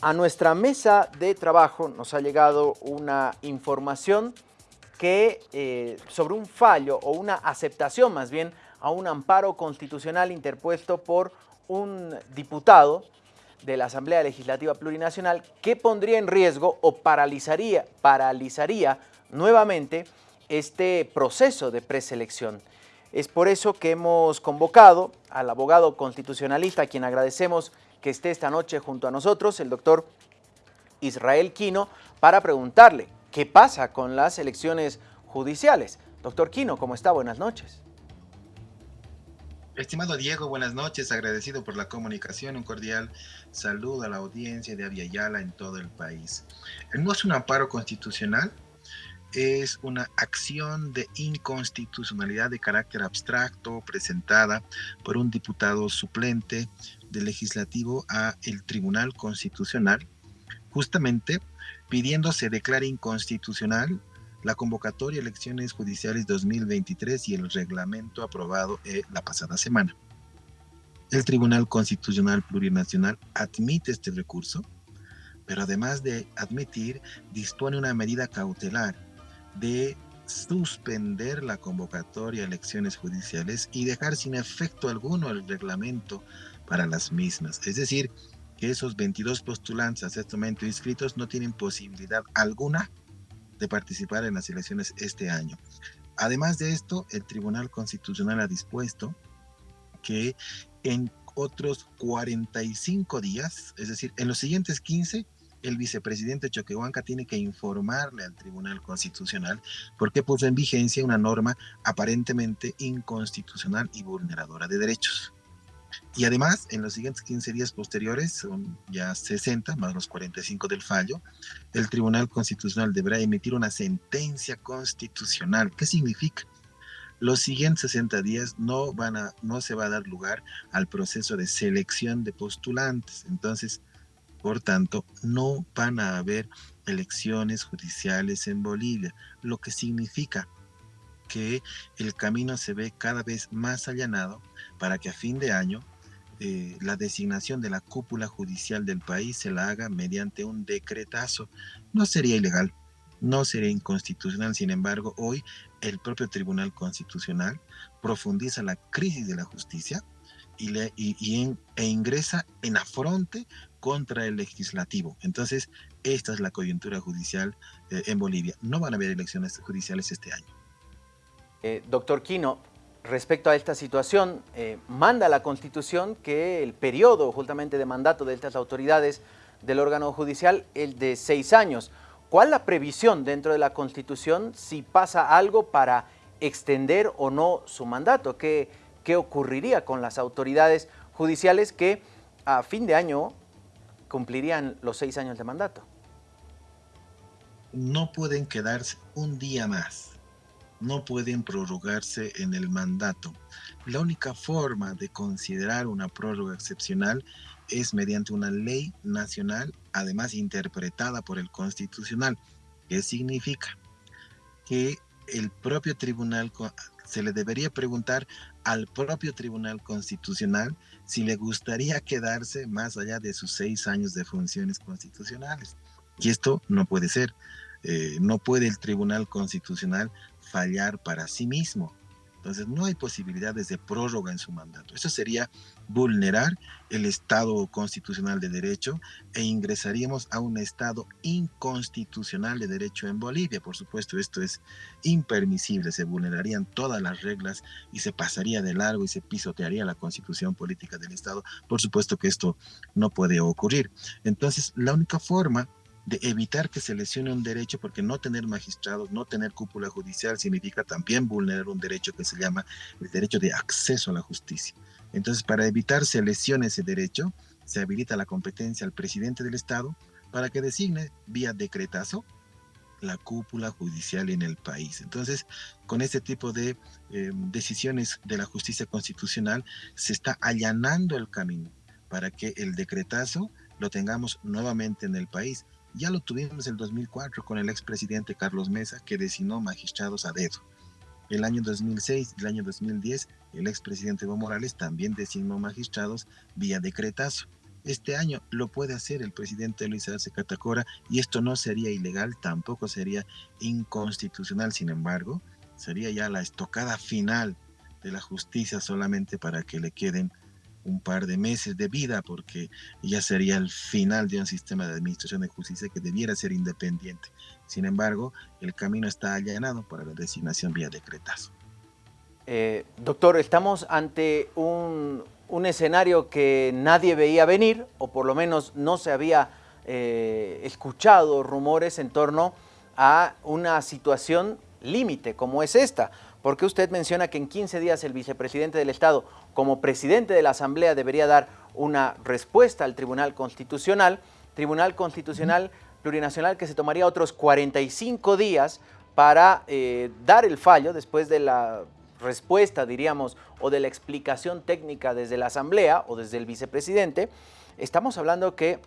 A nuestra mesa de trabajo nos ha llegado una información que eh, sobre un fallo o una aceptación más bien a un amparo constitucional interpuesto por un diputado de la Asamblea Legislativa Plurinacional que pondría en riesgo o paralizaría, paralizaría nuevamente este proceso de preselección. Es por eso que hemos convocado al abogado constitucionalista, a quien agradecemos que esté esta noche junto a nosotros, el doctor Israel Quino, para preguntarle qué pasa con las elecciones judiciales. Doctor Quino, ¿cómo está? Buenas noches. Estimado Diego, buenas noches, agradecido por la comunicación, un cordial saludo a la audiencia de Aviala en todo el país. No es un amparo constitucional, es una acción de inconstitucionalidad de carácter abstracto presentada por un diputado suplente del legislativo a el Tribunal Constitucional, justamente pidiendo se declare inconstitucional la convocatoria a elecciones judiciales 2023 y el reglamento aprobado eh, la pasada semana. El Tribunal Constitucional Plurinacional admite este recurso, pero además de admitir, dispone una medida cautelar de suspender la convocatoria a elecciones judiciales y dejar sin efecto alguno el reglamento para las mismas. Es decir, que esos 22 postulantes a este momento inscritos no tienen posibilidad alguna de participar en las elecciones este año. Además de esto, el Tribunal Constitucional ha dispuesto que en otros 45 días, es decir, en los siguientes 15, el vicepresidente Choquehuanca tiene que informarle al Tribunal Constitucional porque puso en vigencia una norma aparentemente inconstitucional y vulneradora de derechos. Y además, en los siguientes 15 días posteriores, son ya 60 más los 45 del fallo, el Tribunal Constitucional deberá emitir una sentencia constitucional. ¿Qué significa? Los siguientes 60 días no, van a, no se va a dar lugar al proceso de selección de postulantes. Entonces, por tanto, no van a haber elecciones judiciales en Bolivia, lo que significa que el camino se ve cada vez más allanado para que a fin de año eh, la designación de la cúpula judicial del país se la haga mediante un decretazo. No sería ilegal, no sería inconstitucional, sin embargo, hoy el propio Tribunal Constitucional profundiza la crisis de la justicia y, le, e ingresa en afronte contra el legislativo. Entonces, esta es la coyuntura judicial eh, en Bolivia. No van a haber elecciones judiciales este año. Eh, doctor Quino, respecto a esta situación, eh, manda la Constitución que el periodo justamente de mandato de estas autoridades del órgano judicial el de seis años. ¿Cuál la previsión dentro de la Constitución si pasa algo para extender o no su mandato? ¿Qué, qué ocurriría con las autoridades judiciales que a fin de año cumplirían los seis años de mandato? No pueden quedarse un día más no pueden prorrogarse en el mandato. La única forma de considerar una prórroga excepcional es mediante una ley nacional, además interpretada por el constitucional. ¿Qué significa? Que el propio tribunal, se le debería preguntar al propio tribunal constitucional si le gustaría quedarse más allá de sus seis años de funciones constitucionales. Y esto no puede ser. Eh, no puede el Tribunal Constitucional fallar para sí mismo. Entonces no hay posibilidades de prórroga en su mandato. Eso sería vulnerar el Estado constitucional de derecho e ingresaríamos a un Estado inconstitucional de derecho en Bolivia. Por supuesto, esto es impermisible. Se vulnerarían todas las reglas y se pasaría de largo y se pisotearía la constitución política del Estado. Por supuesto que esto no puede ocurrir. Entonces, la única forma de evitar que se lesione un derecho, porque no tener magistrados, no tener cúpula judicial significa también vulnerar un derecho que se llama el derecho de acceso a la justicia. Entonces, para evitar se lesione ese derecho, se habilita la competencia al presidente del Estado para que designe vía decretazo la cúpula judicial en el país. Entonces, con este tipo de eh, decisiones de la justicia constitucional, se está allanando el camino para que el decretazo lo tengamos nuevamente en el país. Ya lo tuvimos en el 2004 con el expresidente Carlos Mesa, que designó magistrados a dedo. El año 2006 y el año 2010, el expresidente Evo Morales también designó magistrados vía decretazo. este año lo puede hacer el presidente Luis Arce Catacora y esto no sería ilegal, tampoco sería inconstitucional, sin embargo, sería ya la estocada final de la justicia solamente para que le queden un par de meses de vida, porque ya sería el final de un sistema de administración de justicia que debiera ser independiente. Sin embargo, el camino está allanado para la designación vía decretazo. Eh, doctor, estamos ante un, escenario que nadie veía venir, o por lo menos no se había eh, escuchado rumores en torno a una situación límite como es esta. Porque usted menciona que en 15 días el vicepresidente del Estado, como presidente de la Asamblea, debería dar una respuesta al Tribunal Constitucional. Tribunal Constitucional Plurinacional que se tomaría otros 45 días para eh, dar el fallo después de la respuesta, diríamos, o de la explicación técnica desde la Asamblea o desde el vicepresidente, estamos hablando que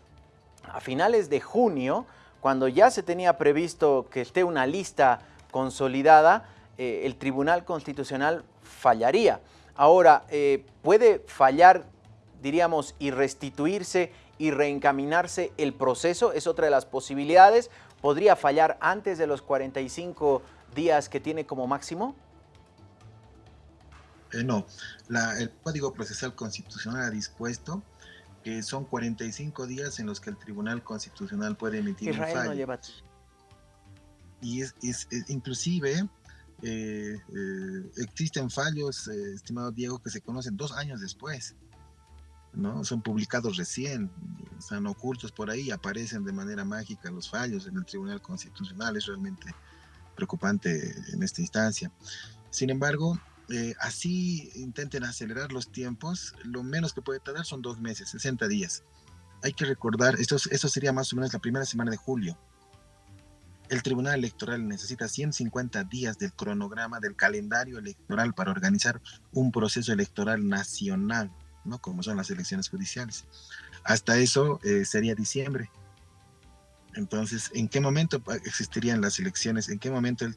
a finales de junio, cuando ya se tenía previsto que esté una lista consolidada, eh, el Tribunal Constitucional fallaría. Ahora, eh, ¿puede fallar, diríamos, y restituirse y reencaminarse el proceso? Es otra de las posibilidades. ¿Podría fallar antes de los 45 días que tiene como máximo? Eh, no, el Código Procesal Constitucional ha dispuesto que son 45 días en los que el Tribunal Constitucional puede emitir un fallo. Y es, inclusive eh, eh, existen fallos, estimado Diego, que se conocen dos años después. ¿no? Son publicados recién, están ocultos por ahí, aparecen de manera mágica los fallos en el Tribunal Constitucional. Es realmente preocupante en esta instancia. Sin embargo, eh, así intenten acelerar los tiempos, lo menos que puede tardar son dos meses, 60 días. Hay que recordar, esto, esto sería más o menos la primera semana de julio. El Tribunal Electoral necesita 150 días del cronograma del calendario electoral para organizar un proceso electoral nacional, ¿no? Como son las elecciones judiciales. Hasta eso eh, sería diciembre. Entonces, ¿en qué momento existirían las elecciones? ¿En qué momento el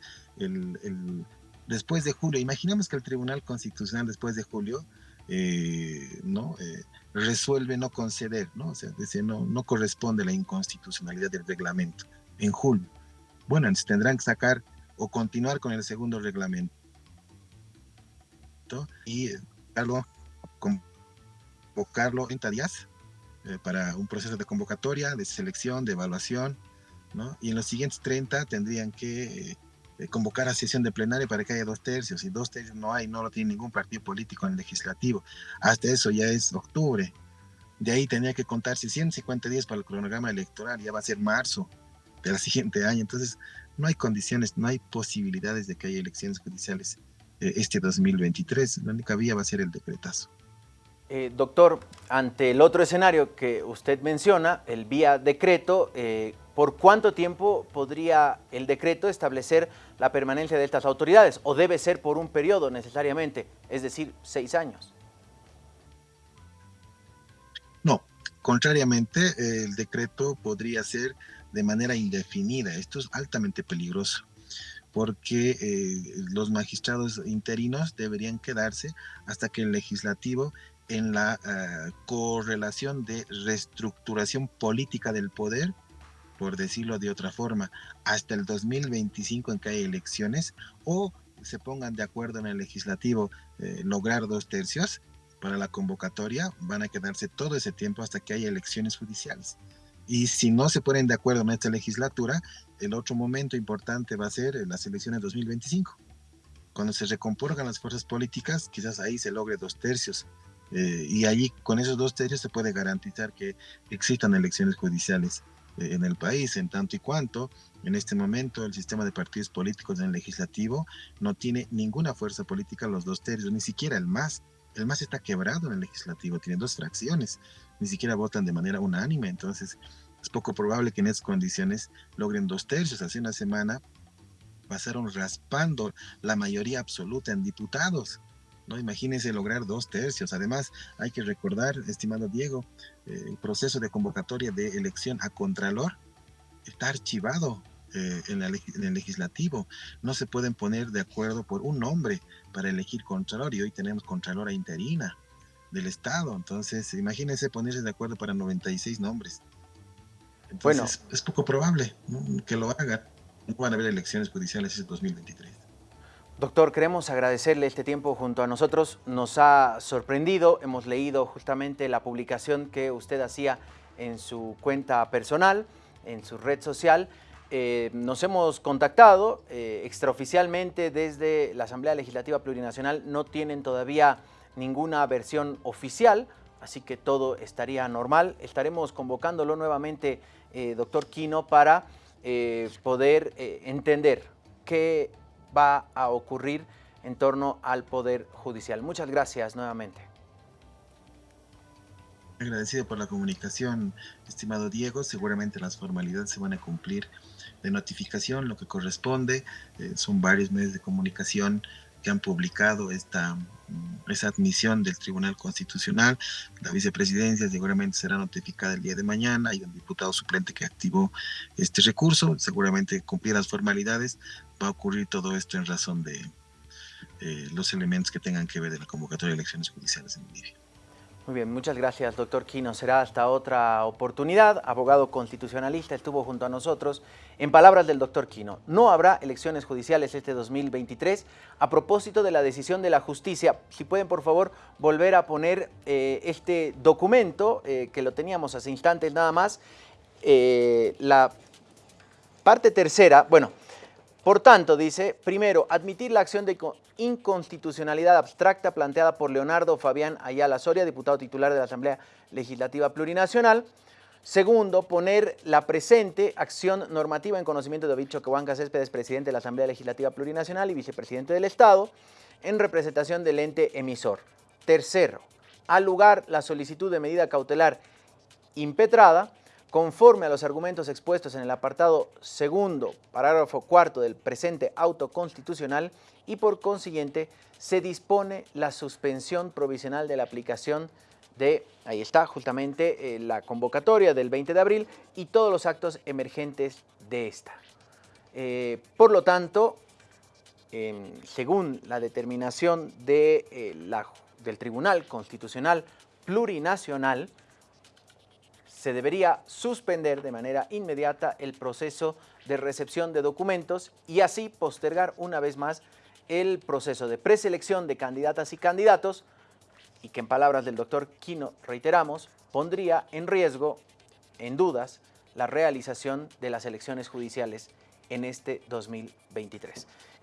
después de julio, imaginemos que el Tribunal Constitucional después de julio eh, no eh, resuelve no conceder, ¿no? O sea, no, no corresponde la inconstitucionalidad del reglamento en julio. Bueno, tendrán que sacar o continuar con el segundo reglamento y darlo, convocarlo en días eh, para un proceso de convocatoria, de selección, de evaluación, ¿no? Y en los siguientes 30 tendrían que eh, convocar a sesión de plenaria para que haya dos tercios, y dos tercios no hay, no lo tiene ningún partido político en el legislativo. Hasta eso ya es octubre. De ahí tenía que contarse 150 días para el cronograma electoral, ya va a ser marzo del siguiente año. Entonces, no hay condiciones, no hay posibilidades de que haya elecciones judiciales eh, este 2023. La única vía va a ser el decretazo. Eh, doctor, ante el otro escenario que usted menciona, el vía decreto, eh, ¿por cuánto tiempo podría el decreto establecer la permanencia de estas autoridades? ¿O debe ser por un periodo necesariamente, es decir, seis años? No, contrariamente, el decreto podría ser de manera indefinida. Esto es altamente peligroso porque eh, los magistrados interinos deberían quedarse hasta que el legislativo en la eh, correlación de reestructuración política del poder, por decirlo de otra forma, hasta el 2025 en que hay elecciones, o se pongan de acuerdo en el legislativo eh, lograr dos tercios para la convocatoria, van a quedarse todo ese tiempo hasta que haya elecciones judiciales. Y si no se ponen de acuerdo en esta legislatura, el otro momento importante va a ser las elecciones 2025. Cuando se recompongan las fuerzas políticas, quizás ahí se logre dos tercios eh, y allí con esos dos tercios se puede garantizar que existan elecciones judiciales eh, en el país, en tanto y cuanto en este momento el sistema de partidos políticos en el legislativo no tiene ninguna fuerza política los dos tercios, ni siquiera el MAS. El MAS está quebrado en el legislativo, tiene dos fracciones, ni siquiera votan de manera unánime, entonces es poco probable que en esas condiciones logren dos tercios. Hace una semana pasaron raspando la mayoría absoluta en diputados ¿no? Imagínense lograr dos tercios. Además, hay que recordar, estimado Diego, eh, el proceso de convocatoria de elección a Contralor está archivado eh, en, en, el legislativo. No se pueden poner de acuerdo por un nombre para elegir Contralor y hoy tenemos Contralora interina. del Estado. Entonces, imagínense ponerse de acuerdo para 96 nombres. Entonces, bueno, es poco probable que lo hagan. No van a haber elecciones judiciales en 2023. Doctor, queremos agradecerle este tiempo junto a nosotros. Nos ha sorprendido, hemos leído justamente la publicación que usted hacía en su cuenta personal, en su red social. Eh, nos hemos contactado eh, extraoficialmente desde la Asamblea Legislativa Plurinacional. No tienen todavía ninguna versión oficial, así que todo estaría normal. Estaremos convocándolo nuevamente, eh, doctor Quino, para poder entender qué va a ocurrir en torno al Poder Judicial. Muchas gracias nuevamente. Agradecido por la comunicación, estimado Diego. Seguramente las formalidades se van a cumplir de notificación, lo que corresponde. Eh, son varios medios de comunicación que han publicado esta, mm, esa admisión del Tribunal Constitucional. La vicepresidencia seguramente será notificada el día de mañana. Hay un diputado suplente que activó este recurso. Seguramente cumplir las formalidades. Va a ocurrir todo esto en razón de eh, los elementos que tengan que ver de la convocatoria de elecciones judiciales en Bolivia. Muy bien, muchas gracias, doctor Quino. Será hasta otra oportunidad. Abogado constitucionalista estuvo junto a nosotros. En palabras del doctor Quino, no habrá elecciones judiciales este 2023. A propósito de la decisión de la justicia, si pueden, por favor, volver a poner eh, este documento, eh, que lo teníamos hace instantes nada más. Eh, la parte tercera, bueno, por tanto, dice, primero, admitir la acción de inconstitucionalidad abstracta planteada por Leonardo Fabián Ayala Soria, diputado titular de la Asamblea Legislativa Plurinacional. Segundo, poner la presente acción normativa en conocimiento de David Choquehuanca Céspedes, presidente de la Asamblea Legislativa Plurinacional y vicepresidente del Estado, en representación del ente emisor. Tercero, al lugar la solicitud de medida cautelar impetrada, conforme a los argumentos expuestos en el apartado segundo, parágrafo cuarto del presente auto constitucional y por consiguiente se dispone la suspensión provisional de la aplicación de, ahí está justamente eh, la convocatoria del 20 de abril y todos los actos emergentes de esta. Eh, por lo tanto, según la determinación de, eh, la, del Tribunal Constitucional Plurinacional, se debería suspender de manera inmediata el proceso de recepción de documentos y así postergar una vez más el proceso de preselección de candidatas y candidatos y que en palabras del doctor Quino, reiteramos, pondría en riesgo, en dudas, la realización de las elecciones judiciales en este 2023.